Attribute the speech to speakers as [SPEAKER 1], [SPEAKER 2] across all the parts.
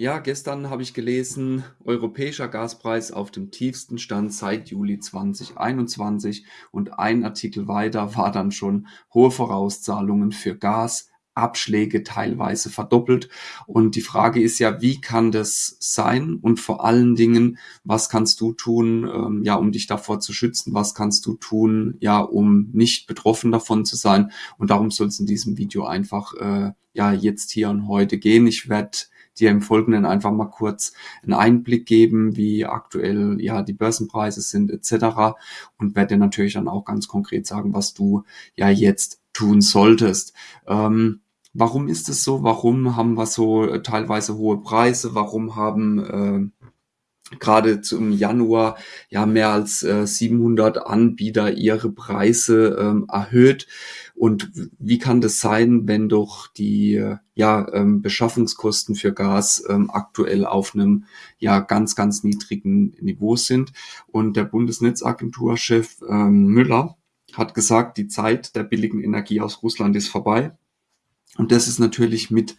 [SPEAKER 1] Ja, gestern habe ich gelesen, europäischer Gaspreis auf dem tiefsten Stand seit Juli 2021 und ein Artikel weiter war dann schon hohe Vorauszahlungen für Gas, Abschläge teilweise verdoppelt. Und die Frage ist ja, wie kann das sein? Und vor allen Dingen, was kannst du tun, ähm, ja, um dich davor zu schützen? Was kannst du tun, ja, um nicht betroffen davon zu sein? Und darum soll es in diesem Video einfach, äh, ja, jetzt hier und heute gehen. Ich werde dir im Folgenden einfach mal kurz einen Einblick geben, wie aktuell ja die Börsenpreise sind etc. und werde dir natürlich dann auch ganz konkret sagen, was du ja jetzt tun solltest. Ähm, warum ist es so? Warum haben wir so äh, teilweise hohe Preise? Warum haben äh, gerade zum Januar ja mehr als äh, 700 Anbieter ihre Preise ähm, erhöht. Und wie kann das sein, wenn doch die ja, ähm, Beschaffungskosten für Gas ähm, aktuell auf einem ja ganz, ganz niedrigen Niveau sind? Und der Bundesnetzagenturchef ähm, Müller hat gesagt, die Zeit der billigen Energie aus Russland ist vorbei. Und das ist natürlich mit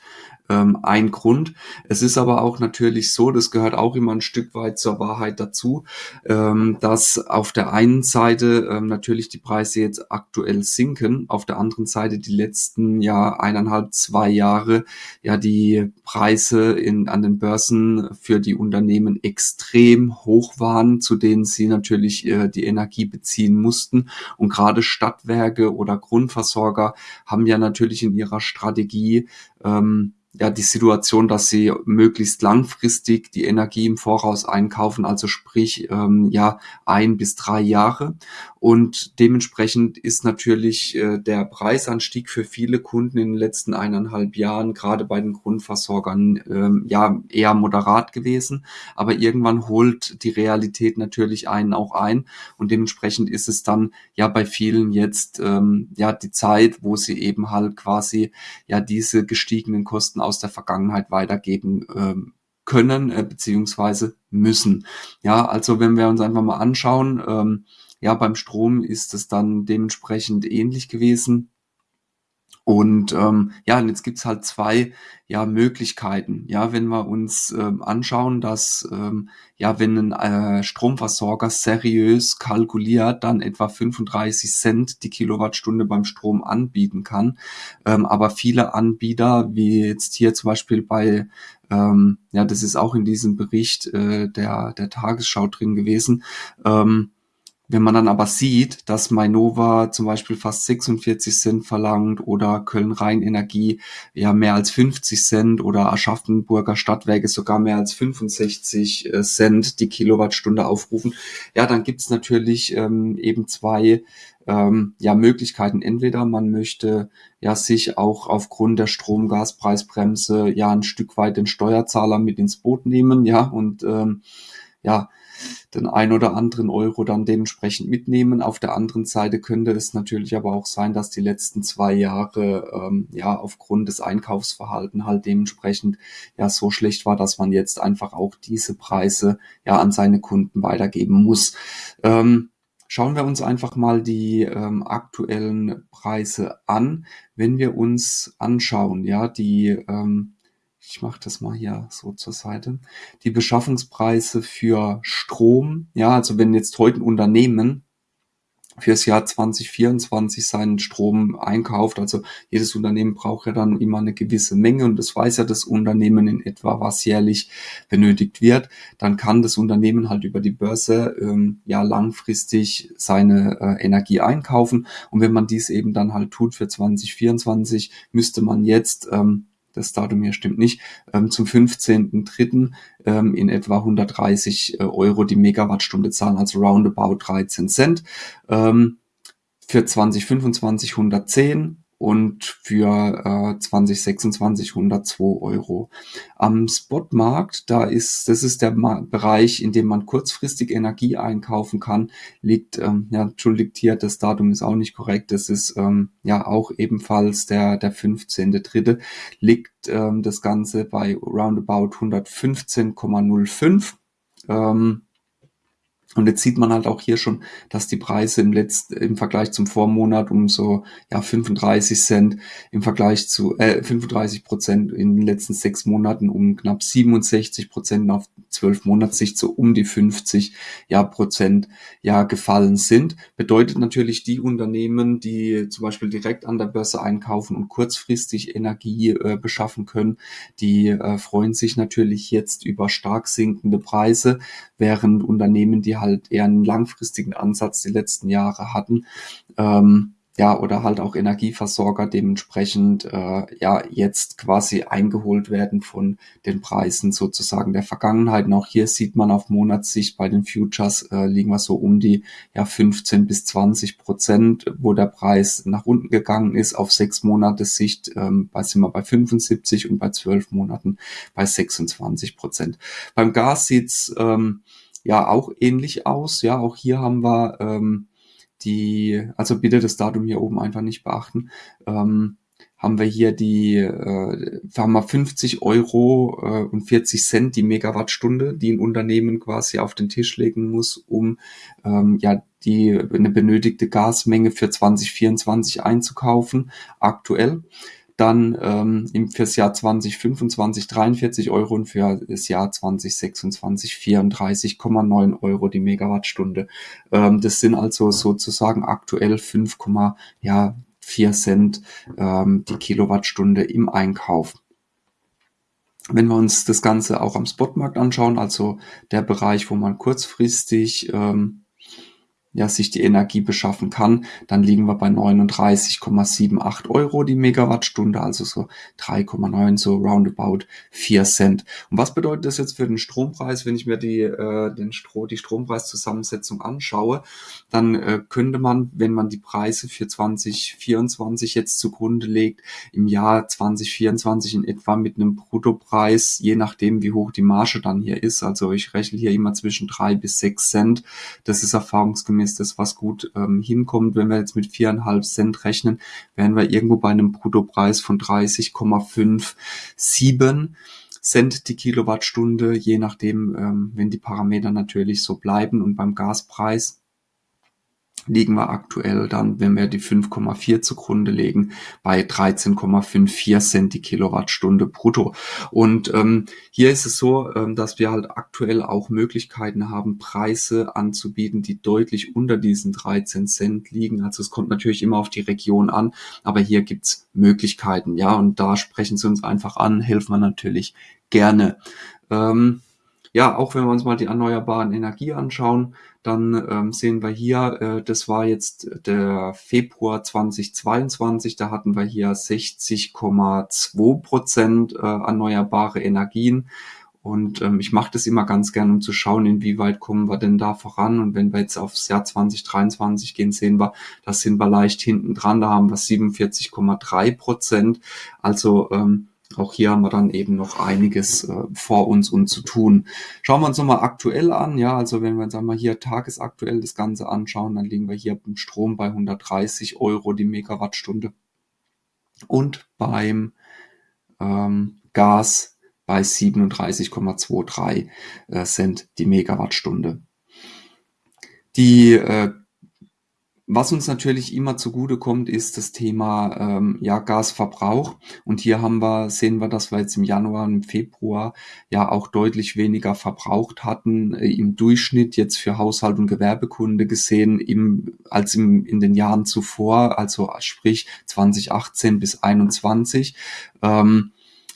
[SPEAKER 1] ähm, ein Grund. Es ist aber auch natürlich so, das gehört auch immer ein Stück weit zur Wahrheit dazu, ähm, dass auf der einen Seite ähm, natürlich die Preise jetzt aktuell sinken, auf der anderen Seite die letzten ja eineinhalb, zwei Jahre ja die Preise in, an den Börsen für die Unternehmen extrem hoch waren, zu denen sie natürlich äh, die Energie beziehen mussten. Und gerade Stadtwerke oder Grundversorger haben ja natürlich in ihrer Strategie ähm, ja die Situation, dass sie möglichst langfristig die Energie im Voraus einkaufen, also sprich ähm, ja ein bis drei Jahre. Und dementsprechend ist natürlich äh, der Preisanstieg für viele Kunden in den letzten eineinhalb Jahren, gerade bei den Grundversorgern, ähm, ja eher moderat gewesen. Aber irgendwann holt die Realität natürlich einen auch ein. Und dementsprechend ist es dann ja bei vielen jetzt ähm, ja die Zeit, wo sie eben halt quasi ja diese gestiegenen Kosten aus der Vergangenheit weitergeben ähm, können äh, beziehungsweise müssen. Ja, also wenn wir uns einfach mal anschauen, ähm, ja, beim Strom ist es dann dementsprechend ähnlich gewesen. Und ähm, ja, und jetzt gibt's halt zwei ja, Möglichkeiten. Ja, wenn wir uns ähm, anschauen, dass ähm, ja, wenn ein äh, Stromversorger seriös kalkuliert, dann etwa 35 Cent die Kilowattstunde beim Strom anbieten kann. Ähm, aber viele Anbieter, wie jetzt hier zum Beispiel bei ähm, ja, das ist auch in diesem Bericht äh, der, der Tagesschau drin gewesen, ähm, wenn man dann aber sieht, dass Mainova zum Beispiel fast 46 Cent verlangt oder Köln-Rhein-Energie ja mehr als 50 Cent oder Aschaffenburger Stadtwerke sogar mehr als 65 äh, Cent die Kilowattstunde aufrufen, ja, dann gibt's natürlich ähm, eben zwei ähm, ja, Möglichkeiten. Entweder man möchte ja sich auch aufgrund der Strom-Gaspreisbremse ja ein Stück weit den Steuerzahler mit ins Boot nehmen, ja, und ähm, ja, den ein oder anderen Euro dann dementsprechend mitnehmen. Auf der anderen Seite könnte es natürlich aber auch sein, dass die letzten zwei Jahre ähm, ja aufgrund des Einkaufsverhalten halt dementsprechend ja so schlecht war, dass man jetzt einfach auch diese Preise ja an seine Kunden weitergeben muss. Ähm, Schauen wir uns einfach mal die ähm, aktuellen Preise an. Wenn wir uns anschauen, ja, die ähm, ich mache das mal hier so zur Seite, die Beschaffungspreise für Strom, ja, also wenn jetzt heute ein Unternehmen fürs Jahr 2024 seinen Strom einkauft. Also jedes Unternehmen braucht ja dann immer eine gewisse Menge und das weiß ja das Unternehmen in etwa, was jährlich benötigt wird. Dann kann das Unternehmen halt über die Börse ähm, ja langfristig seine äh, Energie einkaufen. Und wenn man dies eben dann halt tut für 2024, müsste man jetzt ähm, das Datum hier stimmt nicht, ähm, zum 15.03. Ähm, in etwa 130 äh, Euro die Megawattstunde zahlen, also roundabout 13 Cent. Ähm, für 2025 110 und für äh, 2026 102 Euro. Am Spotmarkt, da ist, das ist der Bereich, in dem man kurzfristig Energie einkaufen kann, liegt, ähm, ja, entschuldigt hier, das Datum ist auch nicht korrekt, das ist ähm, ja auch ebenfalls der, der 15.3. liegt ähm, das Ganze bei roundabout 115,05. Ähm, Und jetzt sieht man halt auch hier schon, dass die Preise im letzten, im Vergleich zum Vormonat um so, ja, 35 Cent im Vergleich zu, äh, 35 Prozent in den letzten sechs Monaten um knapp 67 Prozent auf zwölf Monatssicht so um die 50, ja, Prozent, ja, gefallen sind. Bedeutet natürlich die Unternehmen, die zum Beispiel direkt an der Börse einkaufen und kurzfristig Energie äh, beschaffen können, die äh, freuen sich natürlich jetzt über stark sinkende Preise, während Unternehmen, die halt eher einen langfristigen Ansatz die letzten Jahre hatten, ähm, ja, oder halt auch Energieversorger dementsprechend äh, ja jetzt quasi eingeholt werden von den Preisen sozusagen der Vergangenheit. Und auch hier sieht man auf Monatssicht bei den Futures äh, liegen wir so um die ja 15 bis 20 Prozent, wo der Preis nach unten gegangen ist. Auf sechs Monate Sicht ähm, bei sind wir bei 75 und bei zwölf Monaten bei 26 Prozent. Beim Gas sieht's ähm, ja auch ähnlich aus. Ja, auch hier haben wir ähm, die, also bitte das Datum hier oben einfach nicht beachten. Ähm, haben wir hier die, äh, haben wir 50 Euro äh, und 40 Cent die Megawattstunde, die ein Unternehmen quasi auf den Tisch legen muss, um ähm, ja die eine benötigte Gasmenge für 2024 einzukaufen, aktuell dann ähm, fürs Jahr 2025 43 Euro und für das Jahr 2026 34,9 Euro die Megawattstunde. Ähm, das sind also sozusagen aktuell 5, ja, 4 Cent ähm, die Kilowattstunde im Einkauf. Wenn wir uns das Ganze auch am Spotmarkt anschauen, also der Bereich, wo man kurzfristig ähm, ja, sich die Energie beschaffen kann, dann liegen wir bei 39,78 Euro die Megawattstunde, also so 3,9, so roundabout 4 Cent. Und was bedeutet das jetzt für den Strompreis, wenn ich mir die, äh, den Stro die Strompreiszusammensetzung anschaue? Dann äh, könnte man, wenn man die Preise für 2024 jetzt zugrunde legt, im Jahr 2024 in etwa mit einem Bruttopreis, je nachdem wie hoch die Marge dann hier ist, also ich rechne hier immer zwischen 3 bis 6 Cent, das ist erfahrungsgemäß ist das, was gut ähm, hinkommt. Wenn wir jetzt mit viereinhalb Cent rechnen, wären wir irgendwo bei einem Bruttopreis von 30,57 Cent die Kilowattstunde, je nachdem, ähm, wenn die Parameter natürlich so bleiben. Und beim Gaspreis liegen wir aktuell dann, wenn wir die 5,4 zugrunde legen, bei 13,54 Cent die Kilowattstunde brutto. Und ähm, hier ist es so, ähm, dass wir halt aktuell auch Möglichkeiten haben, Preise anzubieten, die deutlich unter diesen 13 Cent liegen. Also es kommt natürlich immer auf die Region an, aber hier gibt's Möglichkeiten, ja, und da sprechen sie uns einfach an, helfen wir natürlich gerne. Ähm, ja, auch wenn wir uns mal die erneuerbaren Energie anschauen, dann ähm, sehen wir hier, äh, das war jetzt der Februar 2022, da hatten wir hier 60,2 Prozent äh, erneuerbare Energien. Und ähm, ich mache das immer ganz gern, um zu schauen, inwieweit kommen wir denn da voran. Und wenn wir jetzt aufs Jahr 2023 gehen, sehen wir, da sind wir leicht hinten dran. Da haben wir 47,3 Prozent. Also ähm, auch hier haben wir dann eben noch einiges äh, vor uns und zu tun. Schauen wir uns nochmal aktuell an. Ja, also wenn wir uns einmal hier tagesaktuell das Ganze anschauen, dann liegen wir hier beim Strom bei 130 Euro die Megawattstunde und beim ähm, Gas bei 37,23 äh, Cent die Megawattstunde. Die äh, was uns natürlich immer zugute kommt, ist das Thema ähm, ja, Gasverbrauch. Und hier haben wir, sehen wir, dass wir jetzt im Januar und im Februar ja auch deutlich weniger verbraucht hatten äh, im Durchschnitt jetzt für Haushalt und Gewerbekunde gesehen im, als im, in den Jahren zuvor, also sprich 2018 bis 2021. Ähm,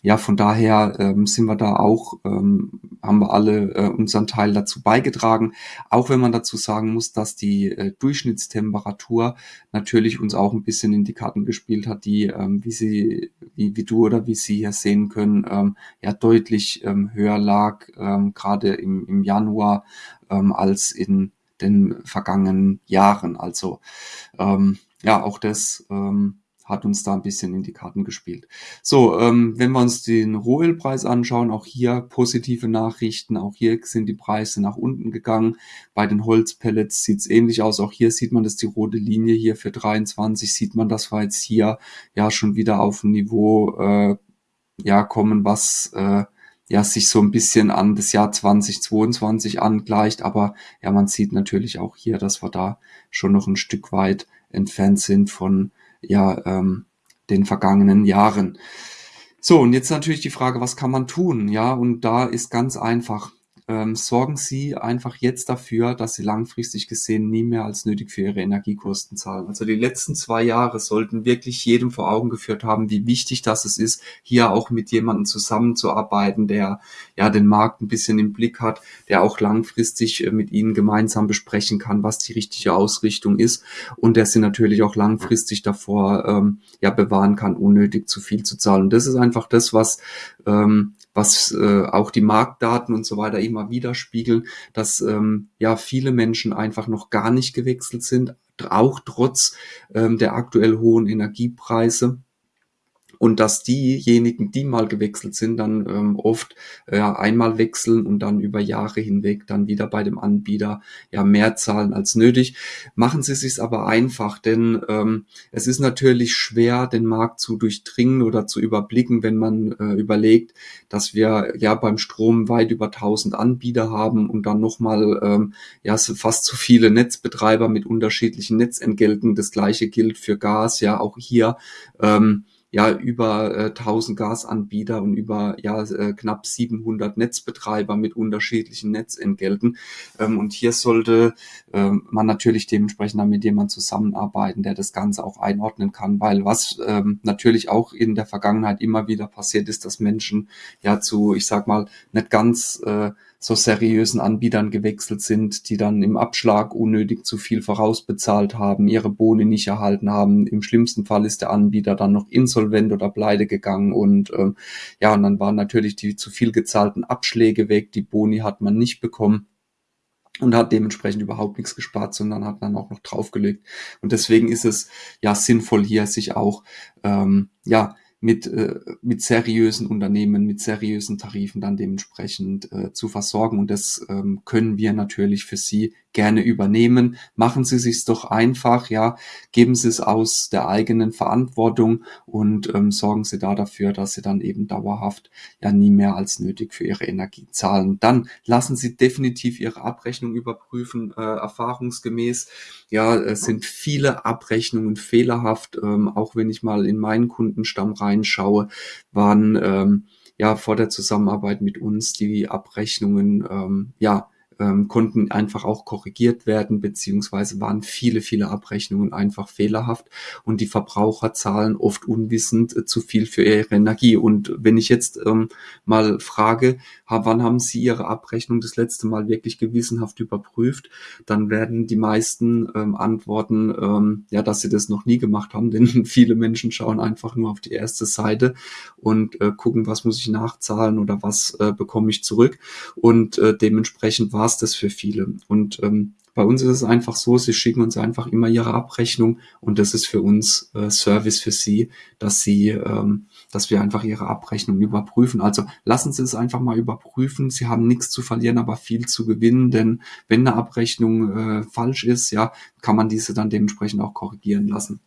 [SPEAKER 1] ja, von daher ähm, sind wir da auch, ähm, haben wir alle äh, unseren Teil dazu beigetragen. Auch wenn man dazu sagen muss, dass die äh, Durchschnittstemperatur natürlich uns auch ein bisschen in die Karten gespielt hat, die, ähm, wie sie, wie, wie du oder wie Sie hier sehen können, ähm, ja deutlich ähm, höher lag, ähm, gerade im, im Januar ähm, als in den vergangenen Jahren. Also ähm, ja, auch das ähm, hat uns da ein bisschen in die Karten gespielt. So, ähm, wenn wir uns den Rohölpreis anschauen, auch hier positive Nachrichten. Auch hier sind die Preise nach unten gegangen. Bei den Holzpellets sieht es ähnlich aus. Auch hier sieht man, dass die rote Linie hier für 23 sieht man, dass wir jetzt hier ja schon wieder auf ein Niveau äh, ja kommen, was äh, ja, sich so ein bisschen an das Jahr 2022 angleicht. Aber ja, man sieht natürlich auch hier, dass wir da schon noch ein Stück weit entfernt sind von ja, ähm, den vergangenen Jahren. So, und jetzt natürlich die Frage, was kann man tun? Ja, und da ist ganz einfach ähm, sorgen Sie einfach jetzt dafür, dass Sie langfristig gesehen nie mehr als nötig für Ihre Energiekosten zahlen. Also die letzten zwei Jahre sollten wirklich jedem vor Augen geführt haben, wie wichtig das es ist, hier auch mit jemandem zusammenzuarbeiten, der ja den Markt ein bisschen im Blick hat, der auch langfristig äh, mit Ihnen gemeinsam besprechen kann, was die richtige Ausrichtung ist und der Sie natürlich auch langfristig davor ähm, ja bewahren kann, unnötig zu viel zu zahlen. Und das ist einfach das, was ähm, was äh, auch die Marktdaten und so weiter immer widerspiegeln, dass ähm, ja viele Menschen einfach noch gar nicht gewechselt sind, auch trotz ähm, der aktuell hohen Energiepreise und dass diejenigen, die mal gewechselt sind, dann ähm, oft äh, einmal wechseln und dann über Jahre hinweg dann wieder bei dem Anbieter ja mehr zahlen als nötig. Machen Sie es sich aber einfach, denn ähm, es ist natürlich schwer, den Markt zu durchdringen oder zu überblicken, wenn man äh, überlegt, dass wir ja beim Strom weit über 1000 Anbieter haben und dann nochmal ähm, ja fast zu viele Netzbetreiber mit unterschiedlichen Netzentgelten. Das gleiche gilt für Gas, ja auch hier. Ähm, ja über äh, 1000 Gasanbieter und über ja äh, knapp 700 Netzbetreiber mit unterschiedlichen Netzentgelten. Ähm, und hier sollte ähm, man natürlich dementsprechend dann mit jemandem zusammenarbeiten, der das Ganze auch einordnen kann, weil was ähm, natürlich auch in der Vergangenheit immer wieder passiert ist, dass Menschen ja zu, ich sag mal, nicht ganz äh, so seriösen Anbietern gewechselt sind, die dann im Abschlag unnötig zu viel vorausbezahlt haben, ihre Boni nicht erhalten haben. Im schlimmsten Fall ist der Anbieter dann noch insolvent oder pleite gegangen und ähm, ja, und dann waren natürlich die zu viel gezahlten Abschläge weg, die Boni hat man nicht bekommen und hat dementsprechend überhaupt nichts gespart, sondern hat dann auch noch draufgelegt. Und deswegen ist es ja sinnvoll, hier sich auch ähm, ja mit, äh, mit seriösen Unternehmen, mit seriösen Tarifen dann dementsprechend äh, zu versorgen. Und das ähm, können wir natürlich für Sie gerne übernehmen. Machen Sie sich's doch einfach, ja, geben Sie es aus der eigenen Verantwortung und ähm, sorgen Sie da dafür, dass Sie dann eben dauerhaft ja nie mehr als nötig für Ihre Energie zahlen. Dann lassen Sie definitiv Ihre Abrechnung überprüfen, äh, erfahrungsgemäß. Ja, es sind viele Abrechnungen fehlerhaft, ähm, auch wenn ich mal in meinen Kundenstamm reinschaue, waren ähm, ja vor der Zusammenarbeit mit uns die Abrechnungen ähm, ja ähm, konnten einfach auch korrigiert werden, beziehungsweise waren viele, viele Abrechnungen einfach fehlerhaft und die Verbraucher zahlen oft unwissend äh, zu viel für ihre Energie. Und wenn ich jetzt ähm, mal frage, wann haben Sie Ihre Abrechnung das letzte Mal wirklich gewissenhaft überprüft, dann werden die meisten ähm, antworten, ähm, ja, dass sie das noch nie gemacht haben, denn viele Menschen schauen einfach nur auf die erste Seite und äh, gucken, was muss ich nachzahlen oder was äh, bekomme ich zurück. Und äh, dementsprechend war es das für viele. Und ähm, bei uns ist es einfach so, sie schicken uns einfach immer ihre Abrechnung und das ist für uns äh, Service für sie, dass sie, ähm, dass wir einfach ihre Abrechnung überprüfen. Also lassen Sie es einfach mal überprüfen. Sie haben nichts zu verlieren, aber viel zu gewinnen, denn wenn eine Abrechnung äh, falsch ist, ja, kann man diese dann dementsprechend auch korrigieren lassen.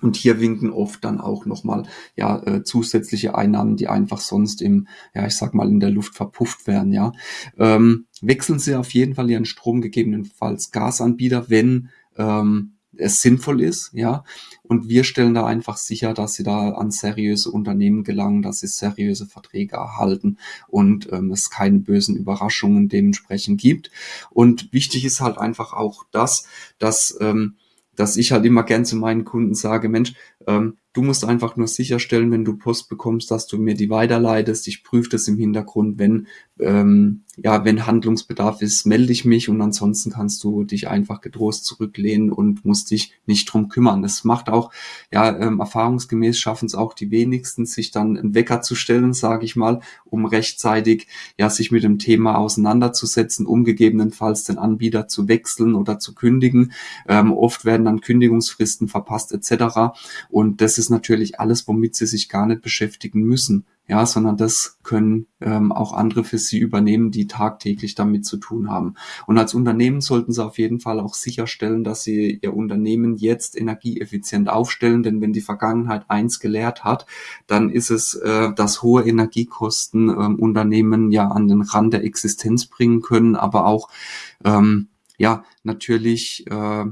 [SPEAKER 1] Und hier winken oft dann auch nochmal ja, äh, zusätzliche Einnahmen, die einfach sonst im, ja, ich sag mal, in der Luft verpufft werden, ja. Ähm, wechseln Sie auf jeden Fall Ihren Strom, gegebenenfalls Gasanbieter, wenn ähm, es sinnvoll ist, ja. Und wir stellen da einfach sicher, dass sie da an seriöse Unternehmen gelangen, dass sie seriöse Verträge erhalten und ähm, es keine bösen Überraschungen dementsprechend gibt. Und wichtig ist halt einfach auch das, dass ähm, dass ich halt immer gern zu meinen Kunden sage, Mensch, ähm, Du musst einfach nur sicherstellen, wenn du Post bekommst, dass du mir die weiterleitest. Ich prüfe das im Hintergrund. Wenn, ähm, ja, wenn Handlungsbedarf ist, melde ich mich und ansonsten kannst du dich einfach getrost zurücklehnen und musst dich nicht drum kümmern. Das macht auch, ja, ähm, erfahrungsgemäß schaffen es auch die wenigsten, sich dann einen Wecker zu stellen, sage ich mal, um rechtzeitig, ja, sich mit dem Thema auseinanderzusetzen, um gegebenenfalls den Anbieter zu wechseln oder zu kündigen. Ähm, oft werden dann Kündigungsfristen verpasst etc. Und das ist natürlich alles, womit sie sich gar nicht beschäftigen müssen. ja, sondern das können ähm, auch andere für Sie übernehmen, die tagtäglich damit zu tun haben. Und als Unternehmen sollten Sie auf jeden Fall auch sicherstellen, dass Sie Ihr Unternehmen jetzt energieeffizient aufstellen, denn wenn die Vergangenheit eins gelehrt hat, dann ist es, äh, dass hohe Energiekosten ähm, Unternehmen ja an den Rand der Existenz bringen können, aber auch ähm, ja natürlich äh,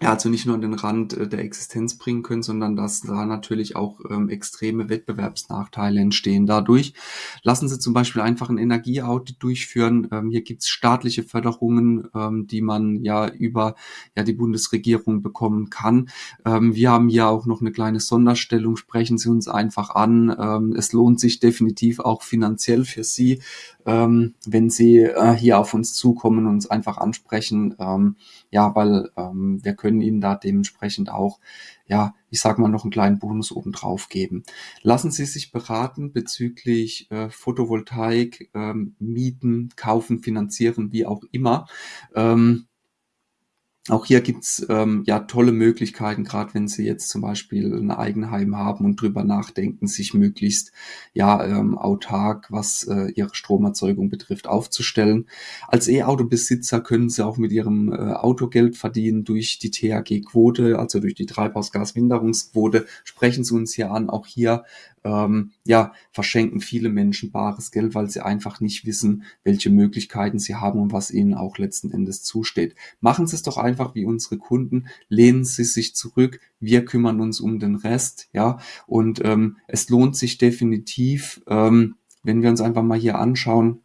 [SPEAKER 1] ja, also nicht nur an den Rand äh, der Existenz bringen können, sondern dass da natürlich auch ähm, extreme Wettbewerbsnachteile entstehen dadurch. Lassen Sie zum Beispiel einfach ein Energieaudit durchführen. Ähm, hier gibt's staatliche Förderungen, ähm, die man ja über ja, die Bundesregierung bekommen kann. Ähm, wir haben hier auch noch eine kleine Sonderstellung. Sprechen Sie uns einfach an. Ähm, es lohnt sich definitiv auch finanziell für Sie, ähm, wenn Sie äh, hier auf uns zukommen und uns einfach ansprechen. Ja, weil ähm, wir können Ihnen da dementsprechend auch, ja, ich sag mal, noch einen kleinen Bonus obendrauf geben. Lassen Sie sich beraten bezüglich äh, Photovoltaik, ähm, Mieten, Kaufen, Finanzieren, wie auch immer. Ähm, auch hier gibt's ähm, ja tolle Möglichkeiten, gerade wenn Sie jetzt zum Beispiel ein Eigenheim haben und drüber nachdenken, sich möglichst ja ähm, autark, was äh, Ihre Stromerzeugung betrifft, aufzustellen. Als E-Auto-Besitzer können Sie auch mit Ihrem äh, Auto Geld verdienen durch die THG-Quote, also durch die Treibhausgasminderungsquote. Sprechen Sie uns hier an. Auch hier ähm, ja, verschenken viele Menschen bares Geld, weil sie einfach nicht wissen, welche Möglichkeiten sie haben und was ihnen auch letzten Endes zusteht. Machen Sie es doch einfach wie unsere Kunden, lehnen Sie sich zurück, wir kümmern uns um den Rest, ja, und ähm, es lohnt sich definitiv, ähm, wenn wir uns einfach mal hier anschauen,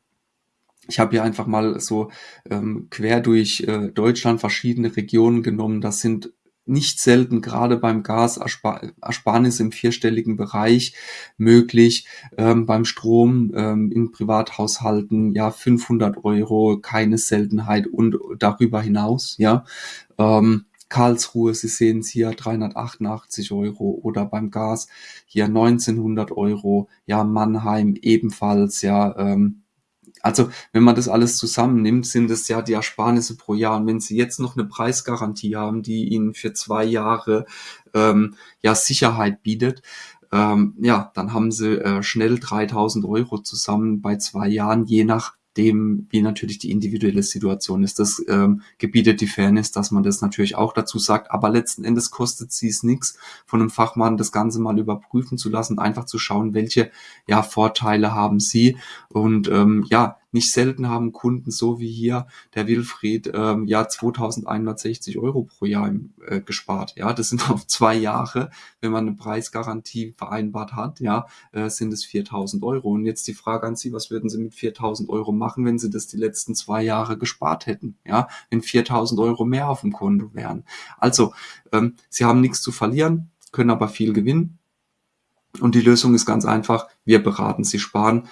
[SPEAKER 1] ich habe hier einfach mal so ähm, quer durch äh, Deutschland verschiedene Regionen genommen. Das sind nicht selten gerade beim Gas Ersparnis im vierstelligen Bereich möglich, ähm, beim Strom ähm, in Privathaushalten ja 500 Euro, keine Seltenheit und darüber hinaus, ja. Ähm, Karlsruhe, Sie sehen es hier 388 Euro oder beim Gas hier 1900 Euro, ja Mannheim ebenfalls, ja ähm, also wenn man das alles zusammennimmt, sind es ja die Ersparnisse pro Jahr. Und wenn Sie jetzt noch eine Preisgarantie haben, die Ihnen für zwei Jahre ähm, ja Sicherheit bietet, ähm, ja, dann haben Sie äh, schnell 3000 Euro zusammen bei zwei Jahren, je nach dem, wie natürlich die individuelle Situation ist. Das ähm, gebietet die Fairness, dass man das natürlich auch dazu sagt. Aber letzten Endes kostet sie es nichts, von einem Fachmann das Ganze mal überprüfen zu lassen, einfach zu schauen, welche ja Vorteile haben sie. Und ähm, ja, nicht selten haben Kunden so wie hier der Wilfried ähm, ja 2160 Euro pro Jahr im, äh, gespart. Ja, das sind auf zwei Jahre. Wenn man eine Preisgarantie vereinbart hat, ja, äh, sind es 4000 Euro. Und jetzt die Frage an Sie, was würden Sie mit 4000 Euro machen, wenn Sie das die letzten zwei Jahre gespart hätten? Ja, wenn 4000 Euro mehr auf dem Konto wären. Also, ähm, Sie haben nichts zu verlieren, können aber viel gewinnen. Und die Lösung ist ganz einfach. Wir beraten Sie sparen.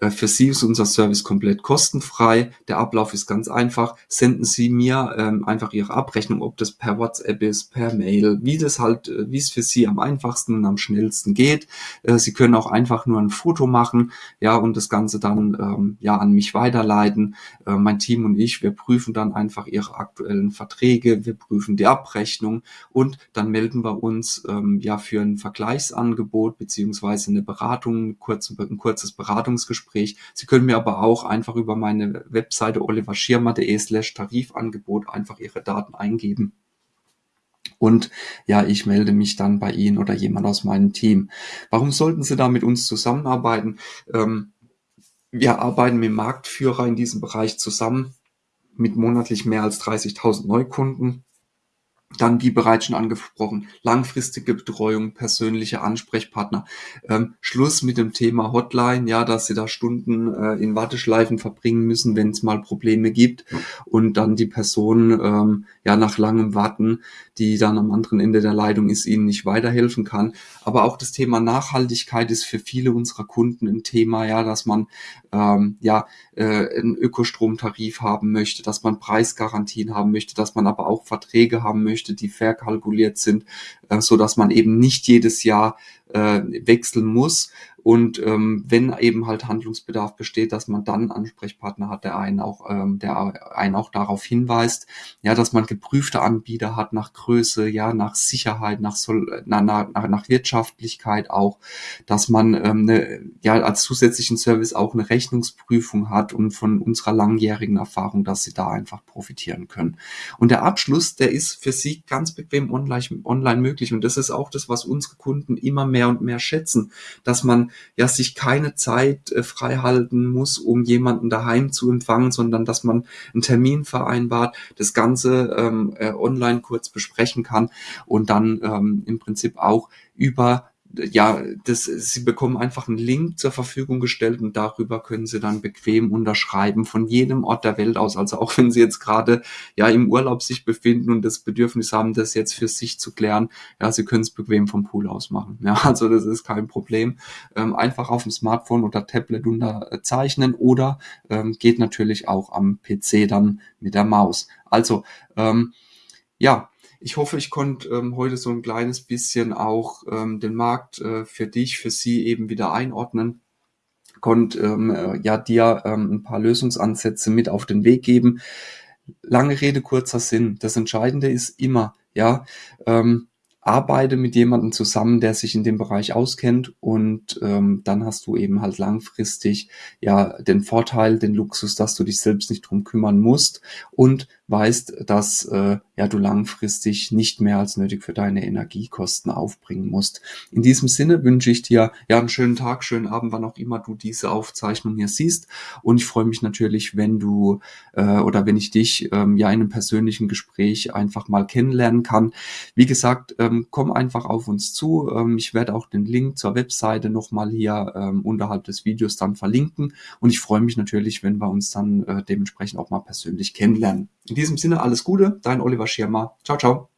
[SPEAKER 1] Äh, für Sie ist unser Service komplett kostenfrei. Der Ablauf ist ganz einfach. Senden Sie mir ähm, einfach Ihre Abrechnung, ob das per WhatsApp ist, per Mail, wie das halt, äh, wie es für Sie am einfachsten und am schnellsten geht. Äh, Sie können auch einfach nur ein Foto machen, ja, und das Ganze dann ähm, ja an mich weiterleiten. Äh, mein Team und ich, wir prüfen dann einfach Ihre aktuellen Verträge, wir prüfen die Abrechnung und dann melden wir uns ähm, ja für ein Vergleichsangebot beziehungsweise eine Beratung, kurz, ein kurzes Beratungsgespräch Gespräch. Sie können mir aber auch einfach über meine Webseite oliverschirmer.de slash Tarifangebot einfach Ihre Daten eingeben. Und ja, ich melde mich dann bei Ihnen oder jemand aus meinem Team. Warum sollten Sie da mit uns zusammenarbeiten? Ähm, wir arbeiten mit Marktführer in diesem Bereich zusammen mit monatlich mehr als 30.000 Neukunden. Dann, wie bereits schon angesprochen, langfristige Betreuung, persönliche Ansprechpartner. Ähm, Schluss mit dem Thema Hotline, ja, dass Sie da Stunden äh, in Warteschleifen verbringen müssen, wenn es mal Probleme gibt und dann die Person ähm, ja nach langem Warten, die dann am anderen Ende der Leitung ist, Ihnen nicht weiterhelfen kann. Aber auch das Thema Nachhaltigkeit ist für viele unserer Kunden ein Thema, ja, dass man ähm, ja äh, einen Ökostromtarif haben möchte, dass man Preisgarantien haben möchte, dass man aber auch Verträge haben möchte möchte, die verkalkuliert sind, äh, so dass man eben nicht jedes Jahr äh, wechseln muss. Und ähm, wenn eben halt Handlungsbedarf besteht, dass man dann einen Ansprechpartner hat, der einen auch, ähm, der einen auch darauf hinweist, ja, dass man geprüfte Anbieter hat nach Größe, ja, nach Sicherheit, nach, Sol nach, nach, nach Wirtschaftlichkeit auch, dass man ähm, ne, ja als zusätzlichen Service auch eine Rechnungsprüfung hat und von unserer langjährigen Erfahrung, dass sie da einfach profitieren können. Und der Abschluss, der ist für sie ganz bequem online, online möglich. Und das ist auch das, was unsere Kunden immer mehr und mehr schätzen, dass man ja sich keine Zeit äh, frei halten muss, um jemanden daheim zu empfangen, sondern dass man einen Termin vereinbart, das Ganze ähm, äh, online kurz besprechen kann und dann ähm, im Prinzip auch über ja, das, sie bekommen einfach einen Link zur Verfügung gestellt und darüber können sie dann bequem unterschreiben von jedem Ort der Welt aus. Also auch wenn sie jetzt gerade ja im Urlaub sich befinden und das Bedürfnis haben, das jetzt für sich zu klären, ja, sie können es bequem vom Pool aus machen. Ja, also das ist kein Problem. Ähm, einfach auf dem Smartphone oder Tablet unterzeichnen oder ähm, geht natürlich auch am PC dann mit der Maus. Also ähm, ja, ich hoffe, ich konnte ähm, heute so ein kleines bisschen auch ähm, den Markt äh, für dich, für sie eben wieder einordnen konnte ähm, äh, ja dir ähm, ein paar Lösungsansätze mit auf den Weg geben. Lange Rede, kurzer Sinn. Das Entscheidende ist immer, ja, ähm, arbeite mit jemandem zusammen, der sich in dem Bereich auskennt und ähm, dann hast du eben halt langfristig ja den Vorteil, den Luxus, dass du dich selbst nicht drum kümmern musst und weißt, dass äh, ja du langfristig nicht mehr als nötig für deine Energiekosten aufbringen musst. In diesem Sinne wünsche ich dir ja einen schönen Tag, schönen Abend, wann auch immer du diese Aufzeichnung hier siehst und ich freue mich natürlich, wenn du äh, oder wenn ich dich ähm, ja in einem persönlichen Gespräch einfach mal kennenlernen kann. Wie gesagt, ähm, komm einfach auf uns zu. Ähm, ich werde auch den Link zur Webseite nochmal hier ähm, unterhalb des Videos dann verlinken und ich freue mich natürlich, wenn wir uns dann äh, dementsprechend auch mal persönlich kennenlernen. In diesem Sinne alles Gute, dein Oliver Schirmer. Ciao, ciao.